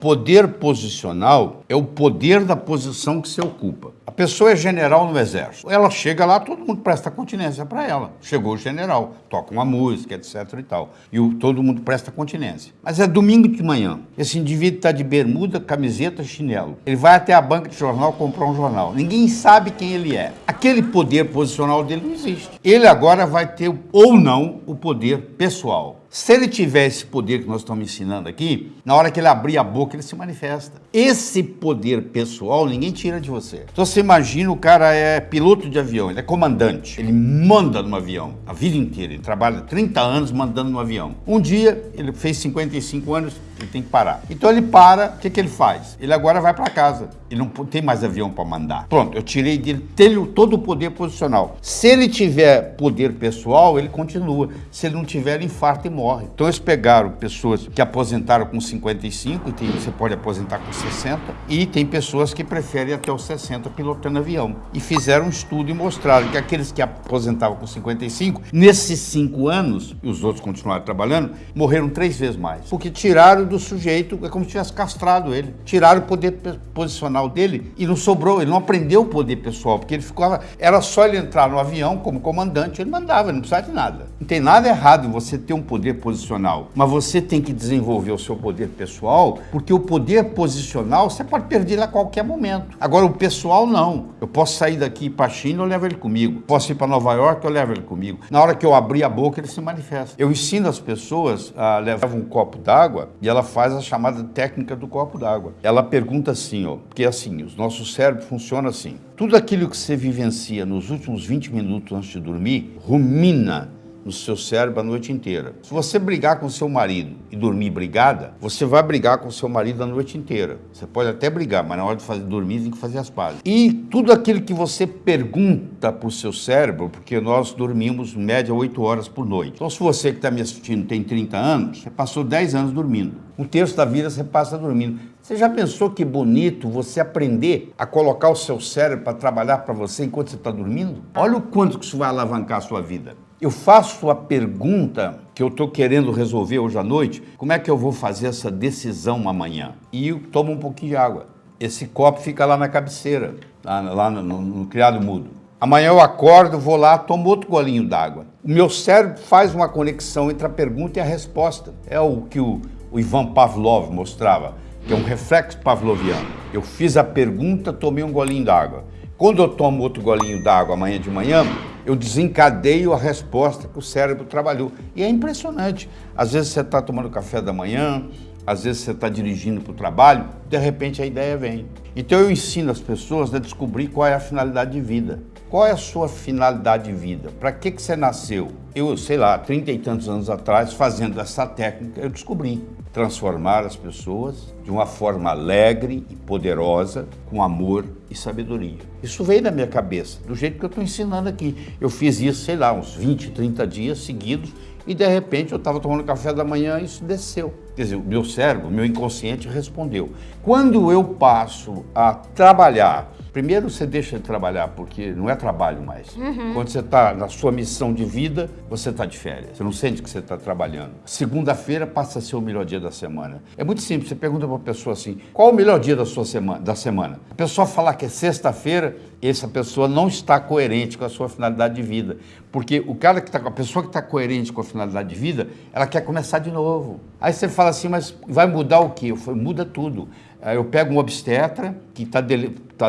Poder posicional é o poder da posição que você ocupa. A pessoa é general no exército. Ela chega lá, todo mundo presta continência para ela. Chegou o general, toca uma música, etc e tal. E o, todo mundo presta continência. Mas é domingo de manhã. Esse indivíduo está de bermuda, camiseta, chinelo. Ele vai até a banca de jornal comprar um jornal. Ninguém sabe quem ele é. Aquele poder posicional dele não existe. Ele agora vai ter ou não o poder pessoal. Se ele tiver esse poder que nós estamos ensinando aqui, na hora que ele abrir a boca, ele se manifesta. Esse poder pessoal, ninguém tira de você. Então você imagina o cara é piloto de avião, ele é comandante, ele manda no avião a vida inteira, ele trabalha 30 anos mandando no avião. Um dia, ele fez 55 anos, ele tem que parar. Então ele para, o que, que ele faz? Ele agora vai para casa, ele não tem mais avião para mandar. Pronto, eu tirei dele todo o poder posicional. Se ele tiver poder pessoal, ele continua. Se ele não tiver, ele infarta e morre. Então eles pegaram pessoas que aposentaram com 55, e tem, você pode aposentar com 60, e tem pessoas que preferem até os 60 pilotando avião. E fizeram um estudo e mostraram que aqueles que aposentavam com 55, nesses cinco anos, e os outros continuaram trabalhando, morreram três vezes mais. Porque tiraram do sujeito, é como se tivesse castrado ele. Tiraram o poder posicional dele e não sobrou, ele não aprendeu o poder pessoal, porque ele ficava, era só ele entrar no avião como comandante, ele mandava, ele não precisava de nada. Não tem nada errado em você ter um poder posicional, mas você tem que desenvolver o seu poder pessoal, porque o poder posicional você pode perder a qualquer momento. Agora, o pessoal não. Eu posso sair daqui para a China, eu levo ele comigo. Posso ir para Nova York, eu levo ele comigo. Na hora que eu abrir a boca, ele se manifesta. Eu ensino as pessoas a levar um copo d'água e ela faz a chamada técnica do copo d'água. Ela pergunta assim, ó, porque assim, os nossos cérebros funcionam assim. Tudo aquilo que você vivencia nos últimos 20 minutos antes de dormir, rumina no seu cérebro a noite inteira. Se você brigar com seu marido e dormir brigada, você vai brigar com seu marido a noite inteira. Você pode até brigar, mas na hora de fazer, dormir tem que fazer as pazes. E tudo aquilo que você pergunta para o seu cérebro, porque nós dormimos em média 8 horas por noite. Então se você que está me assistindo tem 30 anos, você passou 10 anos dormindo. Um terço da vida você passa dormindo. Você já pensou que bonito você aprender a colocar o seu cérebro para trabalhar para você enquanto você está dormindo? Olha o quanto que isso vai alavancar a sua vida. Eu faço a pergunta que eu estou querendo resolver hoje à noite, como é que eu vou fazer essa decisão amanhã? E tomo um pouquinho de água. Esse copo fica lá na cabeceira, lá, lá no, no, no criado mudo. Amanhã eu acordo, vou lá, tomo outro golinho d'água. O meu cérebro faz uma conexão entre a pergunta e a resposta. É o que o, o Ivan Pavlov mostrava, que é um reflexo pavloviano. Eu fiz a pergunta, tomei um golinho d'água. Quando eu tomo outro golinho d'água amanhã de manhã, eu desencadeio a resposta que o cérebro trabalhou. E é impressionante. Às vezes você está tomando café da manhã, às vezes você está dirigindo para o trabalho, de repente a ideia vem. Então eu ensino as pessoas a descobrir qual é a finalidade de vida. Qual é a sua finalidade de vida? Para que, que você nasceu? Eu, sei lá, trinta e tantos anos atrás, fazendo essa técnica, eu descobri transformar as pessoas de uma forma alegre e poderosa, com amor e sabedoria. Isso veio da minha cabeça, do jeito que eu estou ensinando aqui. Eu fiz isso, sei lá, uns 20, 30 dias seguidos e de repente eu estava tomando café da manhã e isso desceu. Quer dizer, o meu cérebro, o meu inconsciente respondeu. Quando eu passo a trabalhar Primeiro você deixa de trabalhar, porque não é trabalho mais. Uhum. Quando você está na sua missão de vida, você está de férias. Você não sente que você está trabalhando. Segunda-feira passa a ser o melhor dia da semana. É muito simples, você pergunta para uma pessoa assim, qual o melhor dia da sua semana? Da semana? A pessoa falar que é sexta-feira, essa pessoa não está coerente com a sua finalidade de vida. Porque o cara que está a pessoa que está coerente com a finalidade de vida, ela quer começar de novo. Aí você fala assim, mas vai mudar o quê? Eu falo, muda tudo. Eu pego um obstetra que está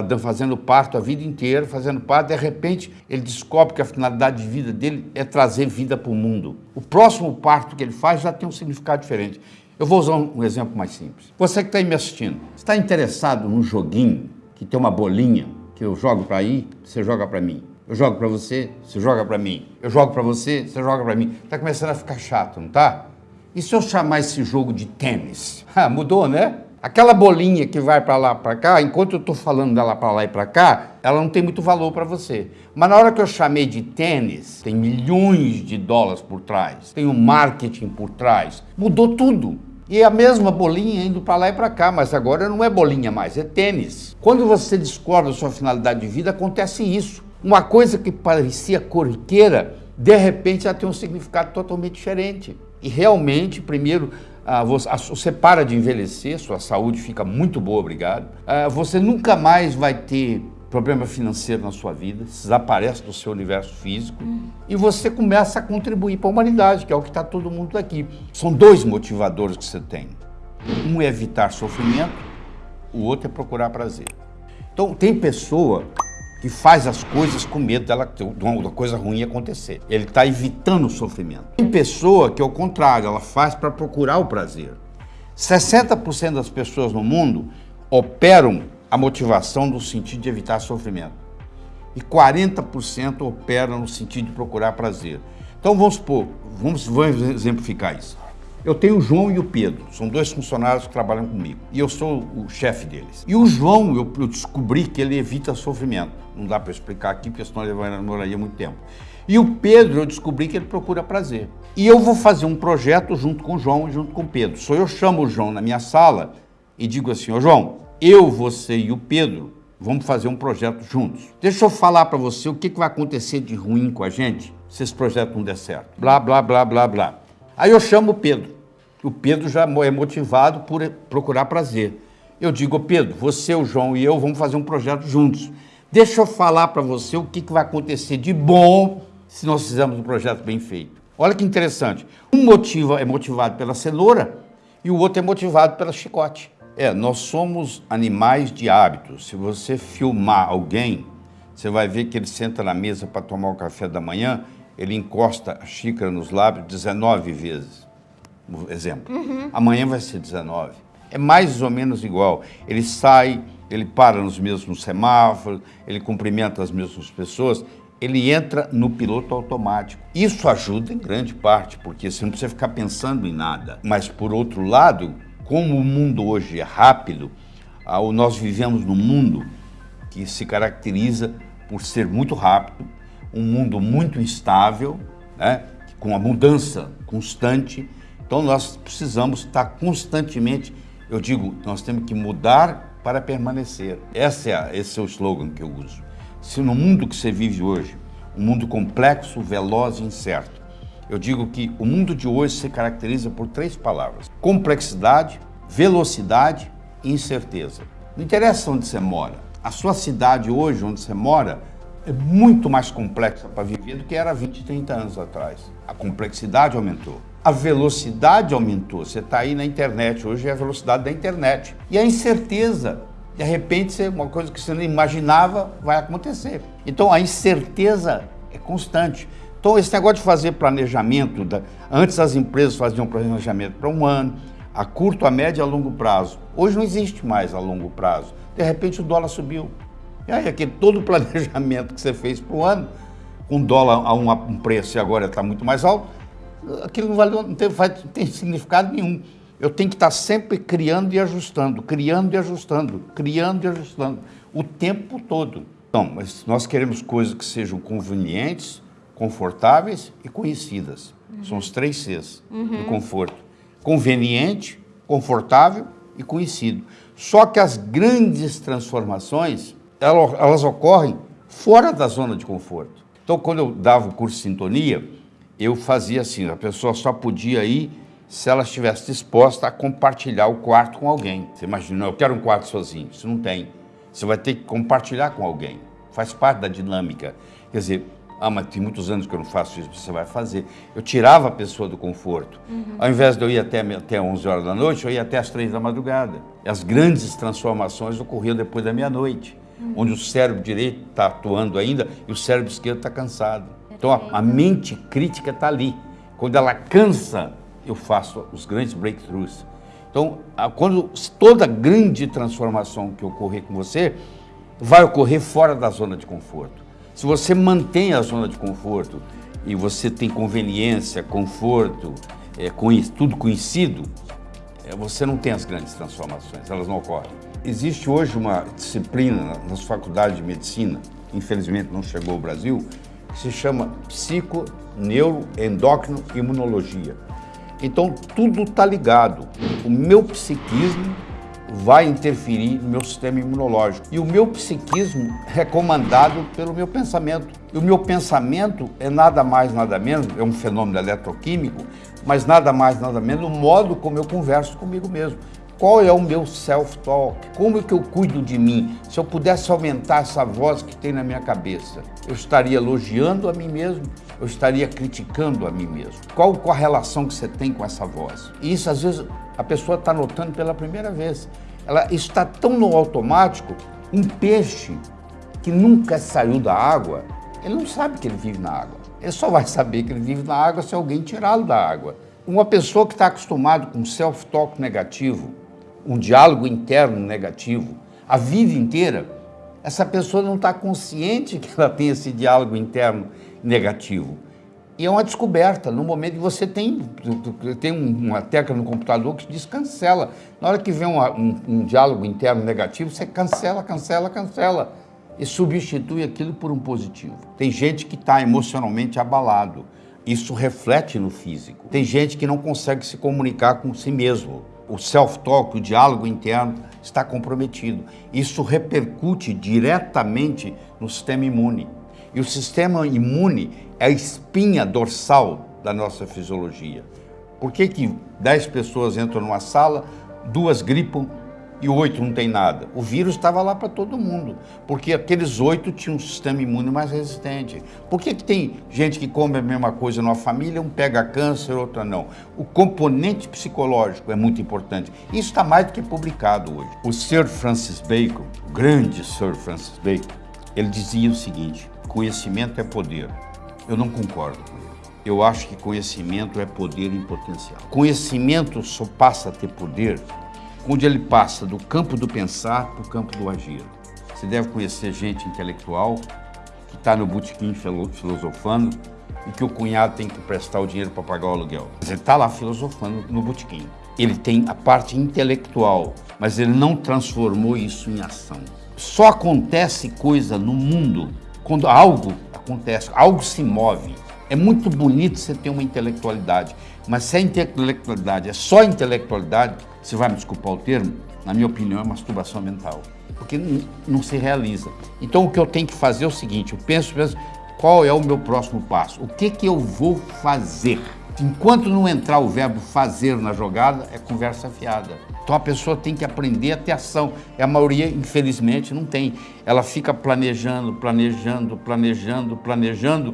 tá fazendo parto a vida inteira, fazendo parto, de repente ele descobre que a finalidade de vida dele é trazer vida para o mundo. O próximo parto que ele faz já tem um significado diferente. Eu vou usar um exemplo mais simples. Você que está aí me assistindo, está interessado num joguinho que tem uma bolinha que eu jogo para aí, você joga para mim. Eu jogo para você, você joga para mim. Eu jogo para você, você joga para mim. Está começando a ficar chato, não tá? E se eu chamar esse jogo de tênis? Ah, mudou, né? Aquela bolinha que vai para lá, para cá, enquanto eu estou falando dela para lá e para cá, ela não tem muito valor para você. Mas na hora que eu chamei de tênis, tem milhões de dólares por trás, tem um marketing por trás, mudou tudo. E a mesma bolinha indo para lá e para cá, mas agora não é bolinha mais, é tênis. Quando você descobre a sua finalidade de vida, acontece isso. Uma coisa que parecia corriqueira, de repente já tem um significado totalmente diferente. E realmente, primeiro, ah, você, para de envelhecer, sua saúde fica muito boa, obrigado. Ah, você nunca mais vai ter problema financeiro na sua vida, desaparece do seu universo físico uhum. e você começa a contribuir para a humanidade, que é o que está todo mundo aqui. São dois motivadores que você tem. Um é evitar sofrimento, o outro é procurar prazer. Então, tem pessoa que faz as coisas com medo dela, da coisa ruim acontecer. Ele está evitando o sofrimento. Tem pessoa que, ao contrário, ela faz para procurar o prazer. 60% das pessoas no mundo operam a motivação no sentido de evitar sofrimento. E 40% operam no sentido de procurar prazer. Então vamos supor, vamos, vamos exemplificar isso. Eu tenho o João e o Pedro, são dois funcionários que trabalham comigo. E eu sou o chefe deles. E o João, eu, descobri que ele evita sofrimento. Não dá para explicar aqui, porque senão ele demoraria muito tempo. E o Pedro, eu descobri que ele procura prazer. E eu vou fazer um projeto junto com o João e junto com o Pedro. Só eu chamo o João na minha sala e digo assim, ô João, eu, você e o Pedro vamos fazer um projeto juntos. Deixa eu falar para você o que, que vai acontecer de ruim com a gente se esse projeto não der certo. Blá, blá, blá, blá, blá. Aí eu chamo o Pedro. O Pedro já é motivado por procurar prazer. Eu digo, Pedro, você, o João e eu vamos fazer um projeto juntos. Deixa eu falar para você o que, que vai acontecer de bom se nós fizermos um projeto bem feito. Olha que interessante. Um motivo é motivado pela cenoura e o outro é motivado pela chicote. É, nós somos animais de hábitos. Se você filmar alguém, você vai ver que ele senta na mesa para tomar o café da manhã ele encosta a xícara nos lábios 19 vezes, exemplo. Uhum. Amanhã vai ser 19. É mais ou menos igual. Ele sai, ele para nos mesmos semáforos, ele cumprimenta as mesmas pessoas, ele entra no piloto automático. Isso ajuda em grande parte, porque você não precisa ficar pensando em nada. Mas, por outro lado, como o mundo hoje é rápido, nós vivemos num mundo que se caracteriza por ser muito rápido, um mundo muito instável, né, com a mudança constante. Então nós precisamos estar constantemente, eu digo, nós temos que mudar para permanecer. Esse é, esse é o slogan que eu uso. Se no mundo que você vive hoje, um mundo complexo, veloz e incerto, eu digo que o mundo de hoje se caracteriza por três palavras: complexidade, velocidade e incerteza. Não interessa onde você mora. A sua cidade hoje, onde você mora, é muito mais complexa para viver do que era 20, 30 anos atrás. A complexidade aumentou. A velocidade aumentou. Você está aí na internet, hoje é a velocidade da internet. E a incerteza. De repente, uma coisa que você não imaginava vai acontecer. Então, a incerteza é constante. Então, esse negócio de fazer planejamento, da... antes as empresas faziam planejamento para um ano, a curto, a médio e a longo prazo. Hoje não existe mais a longo prazo. De repente, o dólar subiu. E aí, aquele todo o planejamento que você fez para o ano, com dólar a um, um preço e agora está muito mais alto, aquilo não, vale, não, tem, não tem significado nenhum. Eu tenho que estar sempre criando e ajustando, criando e ajustando, criando e ajustando, o tempo todo. Então, mas nós queremos coisas que sejam convenientes, confortáveis e conhecidas. Uhum. São os três Cs uhum. do conforto. Conveniente, confortável e conhecido. Só que as grandes transformações elas ocorrem fora da zona de conforto. Então, quando eu dava o curso de sintonia, eu fazia assim, a pessoa só podia ir se ela estivesse disposta a compartilhar o quarto com alguém. Você imagina, eu quero um quarto sozinho. Isso não tem. Você vai ter que compartilhar com alguém. Faz parte da dinâmica. Quer dizer, ah, mas tem muitos anos que eu não faço isso, você vai fazer. Eu tirava a pessoa do conforto. Uhum. Ao invés de eu ir até, até 11 horas da noite, eu ia até as 3 da madrugada. E as grandes transformações ocorriam depois da meia-noite uhum. onde o cérebro direito está atuando ainda e o cérebro esquerdo está cansado. Então a, a mente crítica está ali. Quando ela cansa, eu faço os grandes breakthroughs. Então, a, quando toda grande transformação que ocorrer com você, vai ocorrer fora da zona de conforto. Se você mantém a zona de conforto e você tem conveniência, conforto, é, tudo conhecido, é, você não tem as grandes transformações, elas não ocorrem. Existe hoje uma disciplina nas faculdades de medicina, infelizmente não chegou ao Brasil, que se chama psico, neuro, endócrino imunologia. Então tudo está ligado. O meu psiquismo vai interferir no meu sistema imunológico. E o meu psiquismo é comandado pelo meu pensamento. E o meu pensamento é nada mais, nada menos, é um fenômeno eletroquímico, mas nada mais, nada menos o modo como eu converso comigo mesmo. Qual é o meu self-talk? Como é que eu cuido de mim? Se eu pudesse aumentar essa voz que tem na minha cabeça, eu estaria elogiando a mim mesmo? Eu estaria criticando a mim mesmo? Qual, qual a relação que você tem com essa voz? E isso, às vezes, a pessoa está notando pela primeira vez. Ela está tão no automático, um peixe que nunca saiu da água, ele não sabe que ele vive na água. Ele só vai saber que ele vive na água se alguém tirá-lo da água. Uma pessoa que está acostumada com self-talk negativo, um diálogo interno negativo a vida inteira, essa pessoa não está consciente que ela tem esse diálogo interno negativo. E é uma descoberta, no momento que você tem, tem uma tecla no computador que diz cancela. Na hora que vem um, um, um diálogo interno negativo, você cancela, cancela, cancela. E substitui aquilo por um positivo. Tem gente que está emocionalmente abalado. Isso reflete no físico. Tem gente que não consegue se comunicar com si mesmo o self-talk, o diálogo interno, está comprometido. Isso repercute diretamente no sistema imune. E o sistema imune é a espinha dorsal da nossa fisiologia. Por que, que 10 pessoas entram numa sala, duas gripam e oito não tem nada. O vírus estava lá para todo mundo, porque aqueles oito tinham um sistema imune mais resistente. Por que, que tem gente que come a mesma coisa numa família, um pega câncer, outra não? O componente psicológico é muito importante. Isso está mais do que publicado hoje. O Sir Francis Bacon, o grande Sir Francis Bacon, ele dizia o seguinte, conhecimento é poder. Eu não concordo com ele. Eu acho que conhecimento é poder em potencial. Conhecimento só passa a ter poder onde ele passa do campo do pensar para o campo do agir. Você deve conhecer gente intelectual que está no botequim filosofando e que o cunhado tem que prestar o dinheiro para pagar o aluguel. Ele está lá filosofando no botequim. Ele tem a parte intelectual, mas ele não transformou isso em ação. Só acontece coisa no mundo quando algo acontece, algo se move. É muito bonito você ter uma intelectualidade, mas se a intelectualidade é só intelectualidade, você vai me desculpar o termo, na minha opinião é masturbação mental, porque não, se realiza. Então o que eu tenho que fazer é o seguinte, eu penso, penso qual é o meu próximo passo, o que, que eu vou fazer? Enquanto não entrar o verbo fazer na jogada, é conversa fiada. Então a pessoa tem que aprender a ter ação. E a maioria, infelizmente, não tem. Ela fica planejando, planejando, planejando, planejando,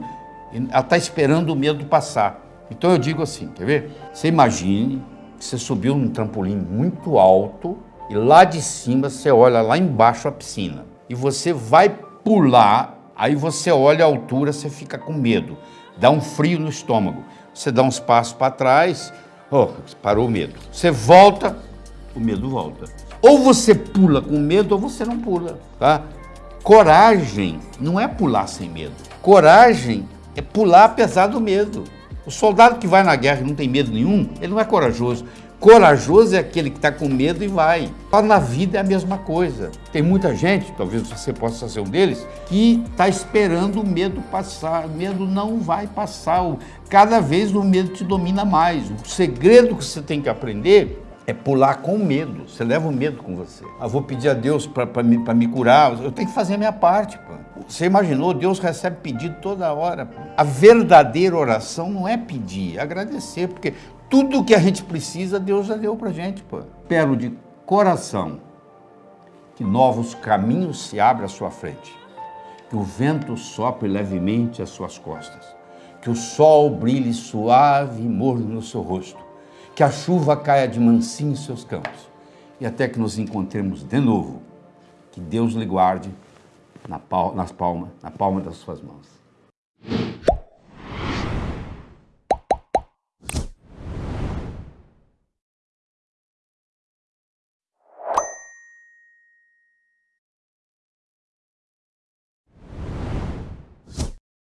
ela está esperando o medo passar. Então eu digo assim, quer ver? Você imagine você subiu num trampolim muito alto e lá de cima você olha lá embaixo a piscina. E você vai pular, aí você olha a altura, você fica com medo. Dá um frio no estômago. Você dá uns passos para trás, oh, parou o medo. Você volta, o medo volta. Ou você pula com medo ou você não pula, tá? Coragem não é pular sem medo. Coragem é pular apesar do medo. O soldado que vai na guerra e não tem medo nenhum, ele não é corajoso. Corajoso é aquele que está com medo e vai. Na vida é a mesma coisa. Tem muita gente, talvez você possa ser um deles, que está esperando o medo passar. O medo não vai passar. Cada vez o medo te domina mais. O segredo que você tem que aprender é pular com medo. Você leva o medo com você. Ah, vou pedir a Deus para me, me curar. Eu tenho que fazer a minha parte. Pô. Você imaginou? Deus recebe pedido toda hora. A verdadeira oração não é pedir, é agradecer, porque tudo que a gente precisa, Deus já deu para a gente. Pô. Espero de coração que novos caminhos se abram à sua frente, que o vento sopre levemente às suas costas, que o sol brilhe suave e morno no seu rosto, que a chuva caia de mansinho em seus campos e até que nos encontremos de novo. Que Deus lhe guarde na palma, na palma das suas mãos.